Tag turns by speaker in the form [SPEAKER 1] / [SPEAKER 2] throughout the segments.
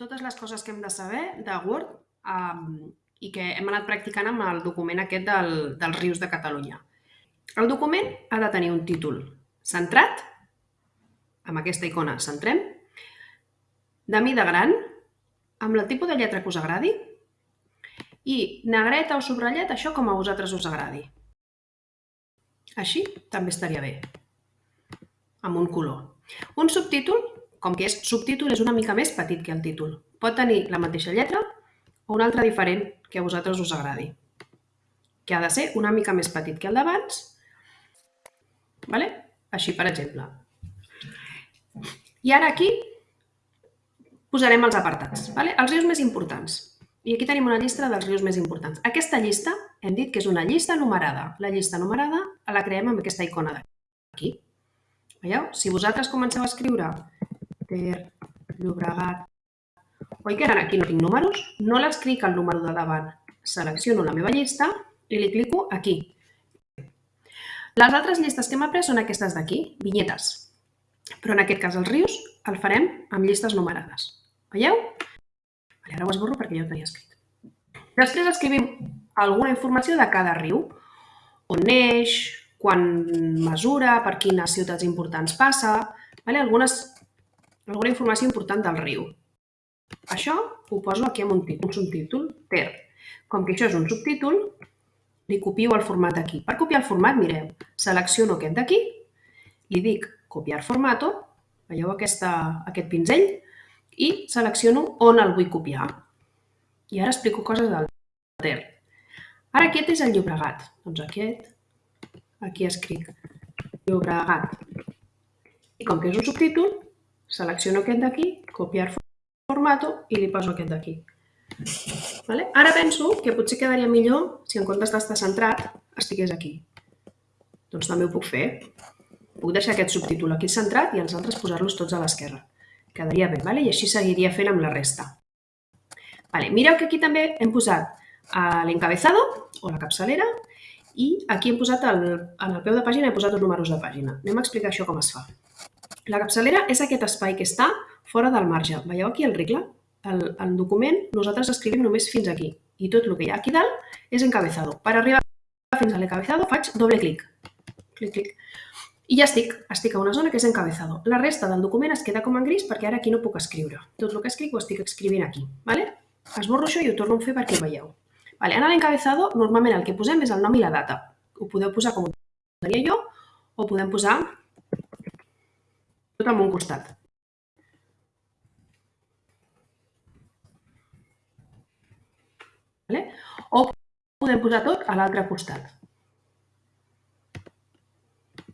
[SPEAKER 1] totes les coses que hem de saber de Word um, i que hem anat practicant amb el document aquest del, dels rius de Catalunya. El document ha de tenir un títol centrat, amb aquesta icona centrem, de mida gran, amb el tipus de lletra que us agradi, i negreta o subratllat, això com a vosaltres us agradi. Així també estaria bé, amb un color. Un subtítol com que és subtítol, és una mica més petit que el títol. Pot tenir la mateixa lletra o una altra diferent que a vosaltres us agradi, que ha de ser una mica més petit que el d'abans, vale? així per exemple. I ara aquí posarem els apartats, vale? els rius més importants. I aquí tenim una llista dels rius més importants. Aquesta llista hem dit que és una llista numerada. La llista numerada la creem amb aquesta icona d'aquí. Veieu? Si vosaltres comenceu a escriure Ter, Llobregat... Oi que ara aquí no tinc números? No l'escric el número de davant. Selecciono la meva llista i li clico aquí. Les altres llistes que hem après són aquestes d'aquí, vinyetes. Però en aquest cas els rius el farem amb llistes numerades. Veieu? Vale, ara ho esborro perquè ja ho tenia escrit. Després escrivim alguna informació de cada riu. On neix, quan mesura, per quines ciutats importants passa, vale? algunes alguna informació important del riu. Això ho poso aquí amb un, un subtítol, ter. Com que això és un subtítol, li copio el format aquí. Per copiar el format, mireu, selecciono aquest d'aquí, li dic copiar formato, veieu aquesta, aquest pinzell, i selecciono on el vull copiar. I ara explico coses del ter. Ara aquest és el Llobregat. Doncs aquest, aquí escric Llobregat. I com que és un subtítol, Selecciono aquest d'aquí, copiar formato i li poso aquest d'aquí. Vale? Ara penso que potser quedaria millor si en comptes d'estar centrat estigués aquí. Doncs també ho puc fer. Puc deixar aquest subtítol aquí centrat i els altres posar-los tots a l'esquerra. Quedaria bé, vale? i així seguiria fent amb la resta. Vale, mireu que aquí també hem posat eh, l'encabezado o la capçalera i aquí hem posat, el, en el peu de pàgina, he posat els números de pàgina. Anem a explicar això com es fa. La capçalera és aquest espai que està fora del marge. Veieu aquí el regle? El, el document nosaltres escrivim només fins aquí i tot el que hi ha aquí dalt és encabezado. Per arribar fins a l'encabezado faig doble clic. Clic, clic. I ja estic, estic a una zona que és encabezado. La resta del document es queda com en gris perquè ara aquí no puc escriure. Tot el que escric ho estic escrivint aquí. Vale? Esborro això i ho torno a fer perquè ho veieu. Vale, en l'encabezado normalment el que posem és el nom i la data. Ho podeu posar com ho tenia jo o podem posar tot amb un costat. Vale? O podem posar tot a l'altre costat.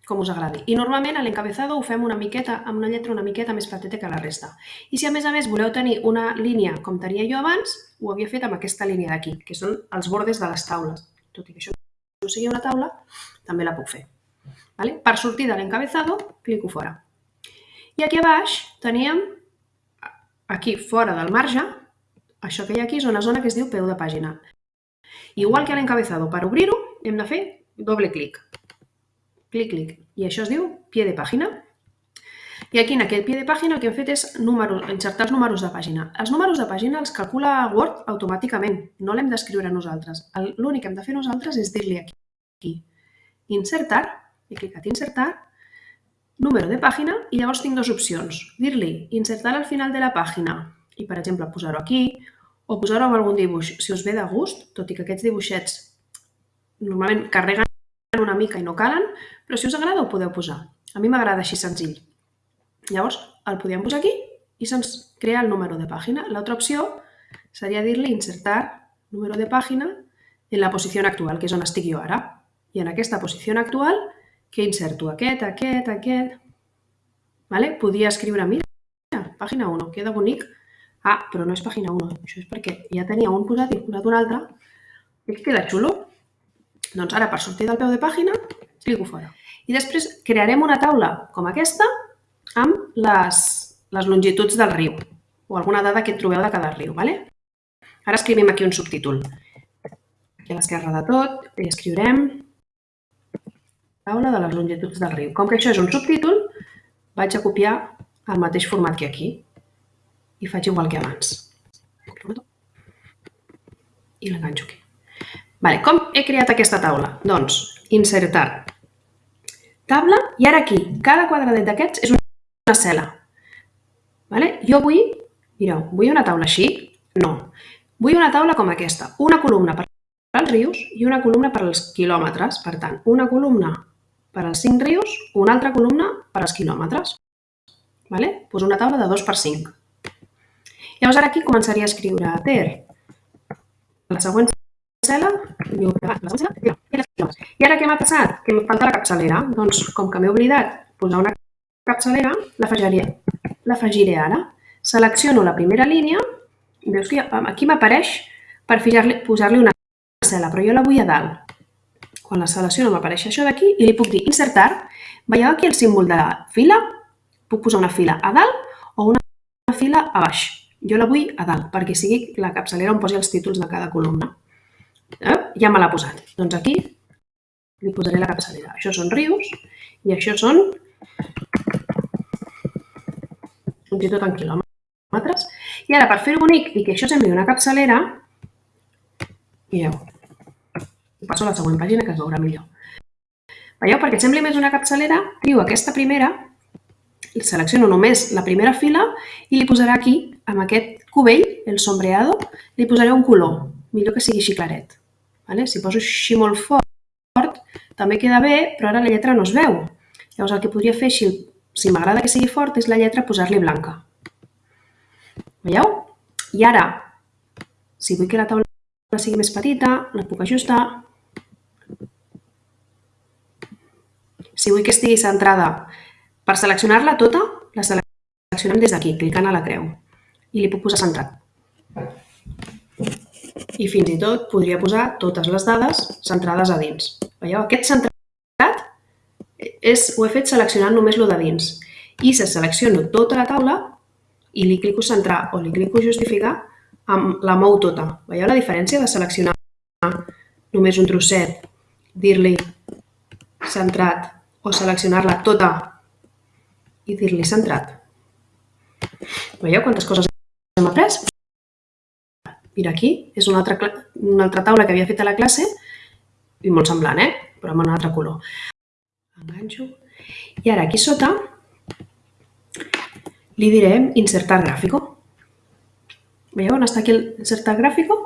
[SPEAKER 1] Com us agradi. I normalment l'encabezado ho fem una miqueta, amb una lletra una miqueta més petita que la resta. I si a més a més voleu tenir una línia com tenia jo abans, ho havia fet amb aquesta línia d'aquí, que són els bordes de les taules. Tot i que això no sigui una taula, també la puc fer. Vale? Per sortir de l'encabezado, clico fora. I aquí a baix teníem, aquí fora del marge, això que hi ha aquí és una zona que es diu peu de pàgina. Igual que a l'encabezado, per obrir-ho hem de fer doble clic. Clic, clic. I això es diu pie de pàgina. I aquí en aquest pie de pàgina el que hem fet és números, insertar els números de pàgina. Els números de pàgina els calcula Word automàticament, no l'hem d'escriure nosaltres. L'únic que hem de fer nosaltres és dir-li aquí, aquí, insertar, he clicat insertar, número de pàgina i llavors tinc dues opcions. Dir-li insertar al final de la pàgina i, per exemple, posar-ho aquí o posar-ho amb algun dibuix. Si us ve de gust, tot i que aquests dibuixets normalment carreguen una mica i no calen, però si us agrada ho podeu posar. A mi m'agrada així senzill. Llavors, el podíem posar aquí i se'ns crea el número de pàgina. L'altra opció seria dir-li insertar número de pàgina en la posició actual, que és on estic jo ara. I en aquesta posició actual que inserto aquest, aquest, aquest... Vale? Podia escriure, mira, pàgina 1, queda bonic. Ah, però no és pàgina 1, això és perquè ja tenia un posat i posat un altre. I queda xulo. Doncs ara, per sortir del peu de pàgina, clico fora. I després crearem una taula com aquesta amb les, les longituds del riu o alguna dada que trobeu de cada riu. Vale? Ara escrivim aquí un subtítol. Aquí a l'esquerra de tot i escriurem taula de les longituds del riu. Com que això és un subtítol, vaig a copiar el mateix format que aquí. i faig igual que abans. I l'enganxo aquí. Vale, com he creat aquesta taula? Doncs, insertar, taula, i ara aquí, cada quadradet d'aquests és una cel·la. Vale? Jo vull, mireu, vull una taula així? No. Vull una taula com aquesta, una columna per als rius i una columna per als quilòmetres. Per tant, una columna per als 5 rius, una altra columna per als quilòmetres. Vale? Pues una taula de 2 per 5. Llavors ara aquí començaria a escriure ter la següent cel·la, i ara què m'ha passat? Que em falta la capçalera. Doncs com que m'he oblidat posar una capçalera, l'afegiré ara. Selecciono la primera línia, veus que aquí m'apareix per posar-li una cel·la, però jo la vull a dalt. Quan la selecciono m'apareix això d'aquí i li puc dir insertar. Veieu aquí el símbol de fila? Puc posar una fila a dalt o una fila a baix. Jo la vull a dalt, perquè sigui la capçalera on posi els títols de cada columna. Eh? Ja me l'ha posat. Doncs aquí li posaré la capçalera. Això són rius i això són fins i tot en quilòmetres. I ara, per fer-ho bonic i que això sembli una capçalera, mireu, passo a la següent pàgina que es veurà millor. Veieu? Perquè sembli més una capçalera, triu aquesta primera selecciono només la primera fila i li posaré aquí, amb aquest cubell, el sombreado, li posaré un color, millor que sigui així claret. Vale? Si poso així molt fort, també queda bé, però ara la lletra no es veu. Llavors el que podria fer, si, si m'agrada que sigui fort, és la lletra posar-li blanca. Veieu? I ara, si vull que la taula sigui més petita, la puc ajustar. Si vull que estigui centrada per seleccionar-la tota, la seleccionem des d'aquí, clicant a la creu. I li puc posar centrat. I fins i tot podria posar totes les dades centrades a dins. Veieu? Aquest centrat és, ho he fet seleccionant només lo de dins. I si selecciono tota la taula i li clico centrar o li clico justificar, la mou tota. Veieu la diferència de seleccionar només un trosset, dir-li centrat o seleccionar-la tota i dir-li centrat. Veieu quantes coses hem après? Mira aquí, és una altra, una altra taula que havia fet a la classe i molt semblant, eh? però amb un altre color. Enganxo. I ara aquí sota li direm insertar gràfico. Veieu on està aquí el insertar gràfico?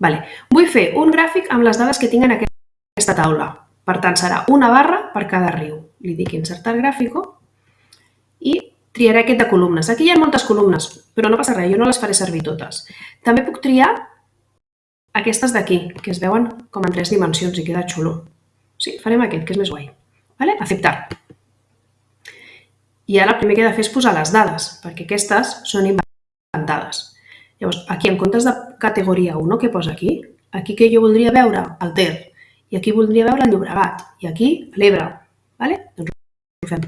[SPEAKER 1] Vale. Vull fer un gràfic amb les dades que tinc en aquesta taula. Per tant, serà una barra per cada riu. Li dic insertar gràfico i triaré aquest de columnes. Aquí hi ha moltes columnes, però no passa res, jo no les faré servir totes. També puc triar aquestes d'aquí, que es veuen com en tres dimensions i queda xulo. Sí, farem aquest, que és més guai. Vale? Acceptar. I ara el primer que he de fer és posar les dades, perquè aquestes són inventades. Llavors, aquí en comptes de categoria 1, què posa aquí? Aquí que jo voldria veure el Ter, i aquí voldria veure el Llobregat, i aquí l'Ebre. Vale? Doncs ho fem.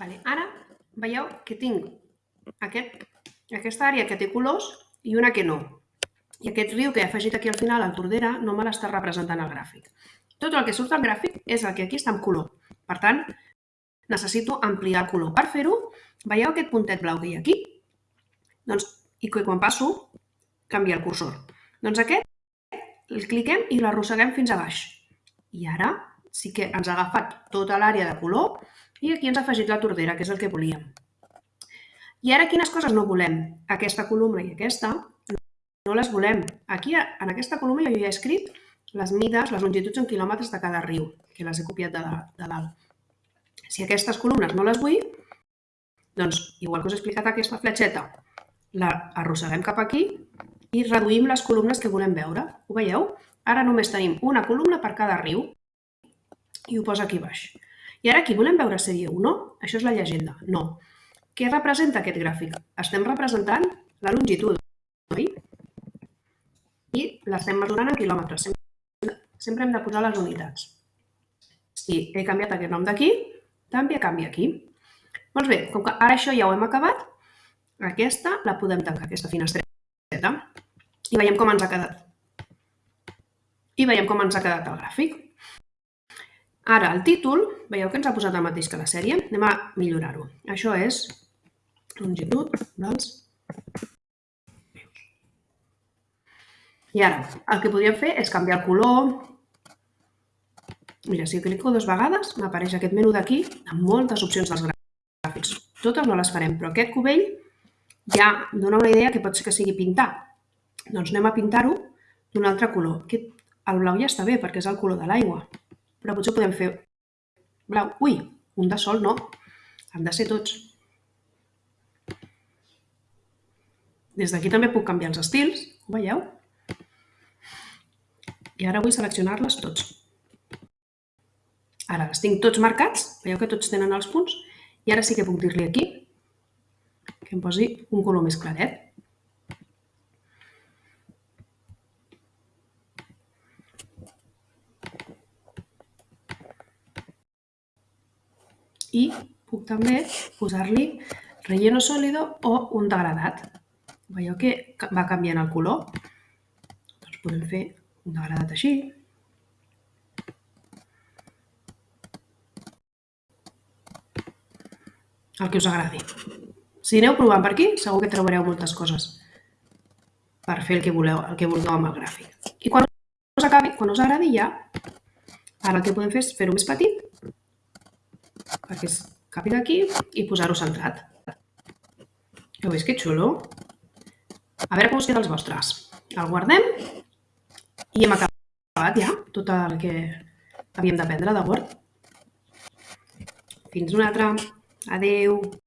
[SPEAKER 1] Vale. Ara veieu que tinc aquest, aquesta àrea que té colors i una que no. I aquest riu que he afegit aquí al final, al Tordera, no me l'està representant al gràfic. Tot el que surt al gràfic és el que aquí està en color. Per tant, necessito ampliar el color. Per fer-ho, veieu aquest puntet blau que hi ha aquí? Doncs, I que quan passo, canvia el cursor. Doncs aquest el cliquem i l'arrosseguem fins a baix. I ara sí que ens ha agafat tota l'àrea de color i aquí ens ha afegit la tordera, que és el que volíem. I ara quines coses no volem? Aquesta columna i aquesta no les volem. Aquí, en aquesta columna, jo ja he escrit les mides, les longituds en quilòmetres de cada riu, que les he copiat de, de dalt. Si aquestes columnes no les vull, doncs, igual que us he explicat aquesta fletxeta, la arrosseguem cap aquí i reduïm les columnes que volem veure. Ho veieu? Ara només tenim una columna per cada riu i ho posa aquí baix. I ara aquí volem veure sèrie 1? Això és la llegenda. No. Què representa aquest gràfic? Estem representant la longitud, oi? I l'estem mesurant en quilòmetres. Sempre, hem de posar les unitats. Si he canviat aquest nom d'aquí, també canvia aquí. Doncs bé, com que ara això ja ho hem acabat, aquesta la podem tancar, aquesta finestreta. I veiem com ens ha quedat. I veiem com ens ha quedat el gràfic. Ara, el títol, veieu que ens ha posat el mateix que la sèrie? Anem a millorar-ho. Això és longitud dels I ara, el que podríem fer és canviar el color. Mira, si clico dues vegades, m'apareix aquest menú d'aquí amb moltes opcions dels gràfics. Totes no les farem, però aquest cubell ja dona una idea que pot ser que sigui pintar. Doncs anem a pintar-ho d'un altre color. Aquest, el blau ja està bé perquè és el color de l'aigua, però potser podem fer blau. Ui, un de sol no, han de ser tots. Des d'aquí també puc canviar els estils, ho veieu? I ara vull seleccionar-les tots. Ara els tinc tots marcats, veieu que tots tenen els punts, i ara sí que puc dir-li aquí que em posi un color més claret. I puc també posar-li relleno sòlido o un degradat. Veieu que va canviant el color? Doncs podem fer un degradat així. El que us agradi. Si aneu provant per aquí, segur que trobareu moltes coses per fer el que voleu, el que vulgueu amb el gràfic. I quan us acabi, quan us agradi ja, ara el que podem fer és fer-ho més petit perquè es capi d'aquí i posar-ho centrat. Heu vist que xulo? A veure com us queda els vostres. El guardem i hem acabat ja tot el que havíem d'aprendre de Word. Fins una altra. Adeu.